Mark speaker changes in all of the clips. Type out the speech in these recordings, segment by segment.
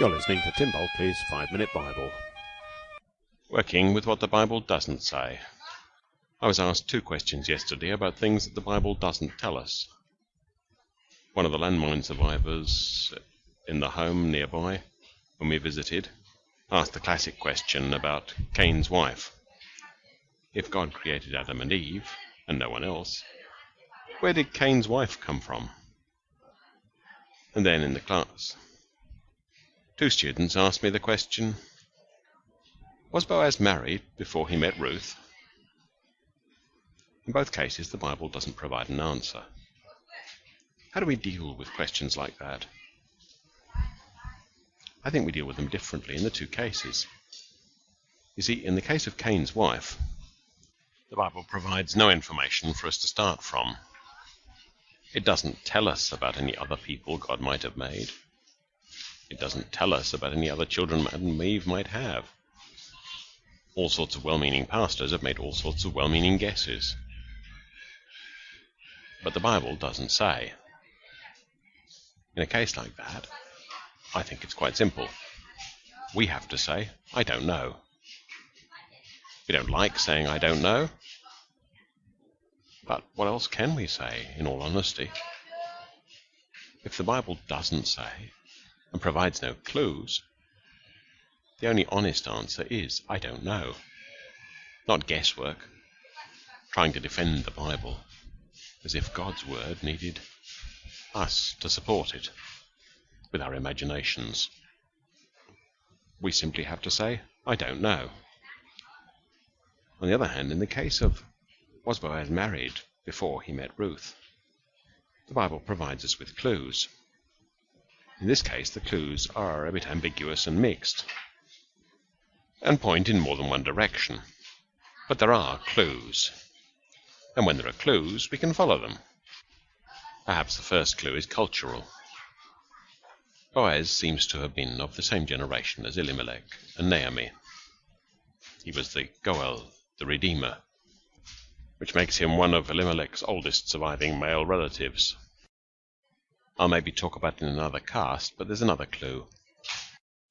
Speaker 1: You're listening to Tim Bulkeley's Five Minute Bible.
Speaker 2: Working with what the Bible doesn't say. I was asked two questions yesterday about things that the Bible doesn't tell us. One of the landmine survivors in the home nearby, when we visited, asked the classic question about Cain's wife. If God created Adam and Eve, and no one else, where did Cain's wife come from? And then in the class, two students asked me the question Was Boaz married before he met Ruth? In both cases, the Bible doesn't provide an answer. How do we deal with questions like that? I think we deal with them differently in the two cases. You see, in the case of Cain's wife, the Bible provides no information for us to start from. It doesn't tell us about any other people God might have made. It doesn't tell us about any other children Adam and might have. All sorts of well-meaning pastors have made all sorts of well-meaning guesses. But the Bible doesn't say. In a case like that, I think it's quite simple. We have to say, I don't know. We don't like saying I don't know. But what else can we say, in all honesty? If the Bible doesn't say, and provides no clues, the only honest answer is, I don't know. Not guesswork, trying to defend the Bible as if God's word needed us to support it with our imaginations. We simply have to say, I don't know. On the other hand, in the case of was Boaz married before he met Ruth, the Bible provides us with clues. In this case, the clues are a bit ambiguous and mixed, and point in more than one direction. But there are clues and when there are clues, we can follow them. Perhaps the first clue is cultural. Boaz seems to have been of the same generation as Elimelech and Naomi. He was the Goel, the Redeemer, which makes him one of Elimelech's oldest surviving male relatives. I'll maybe talk about it in another cast, but there's another clue.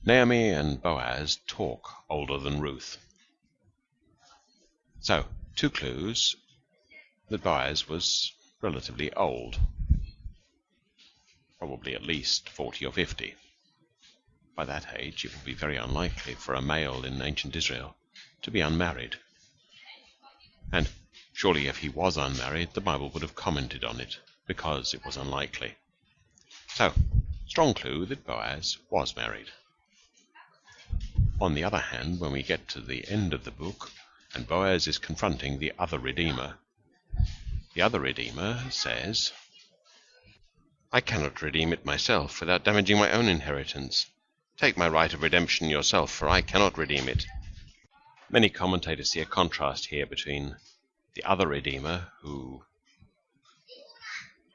Speaker 2: Naomi and Boaz talk older than Ruth. So, two clues that Boaz was relatively old, probably at least forty or fifty. By that age, it would be very unlikely for a male in ancient Israel to be unmarried. And surely if he was unmarried, the Bible would have commented on it, because it was unlikely. So, strong clue that Boaz was married. On the other hand, when we get to the end of the book, and Boaz is confronting the other Redeemer, the other Redeemer says, I cannot redeem it myself without damaging my own inheritance. Take my right of redemption yourself, for I cannot redeem it. Many commentators see a contrast here between the other Redeemer, who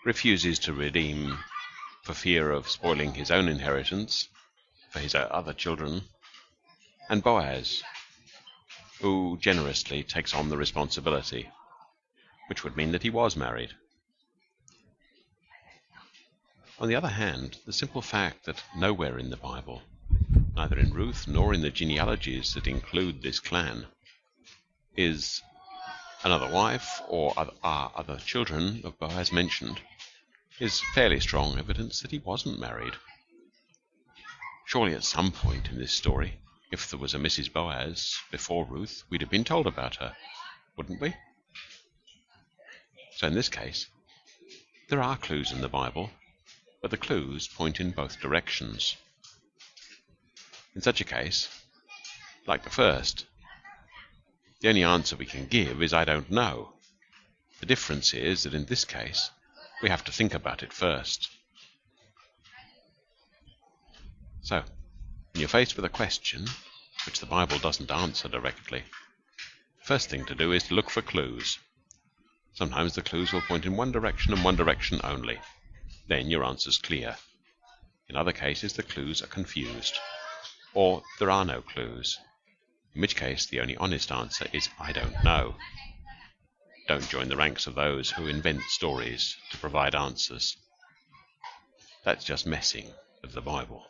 Speaker 2: refuses to redeem for fear of spoiling his own inheritance for his other children, and Boaz, who generously takes on the responsibility which would mean that he was married. On the other hand, the simple fact that nowhere in the Bible, neither in Ruth nor in the genealogies that include this clan, is another wife or are other children of Boaz mentioned, is fairly strong evidence that he wasn't married. Surely at some point in this story, if there was a Mrs. Boaz before Ruth, we'd have been told about her, wouldn't we? So in this case, there are clues in the Bible, but the clues point in both directions. In such a case, like the first, the only answer we can give is I don't know. The difference is that in this case, we have to think about it first. So, when you're faced with a question which the Bible doesn't answer directly, first thing to do is to look for clues. Sometimes the clues will point in one direction and one direction only. Then your answer's clear. In other cases, the clues are confused. Or there are no clues. In which case, the only honest answer is I don't know. Don't join the ranks of those who invent stories to provide answers. That's just messing with the Bible.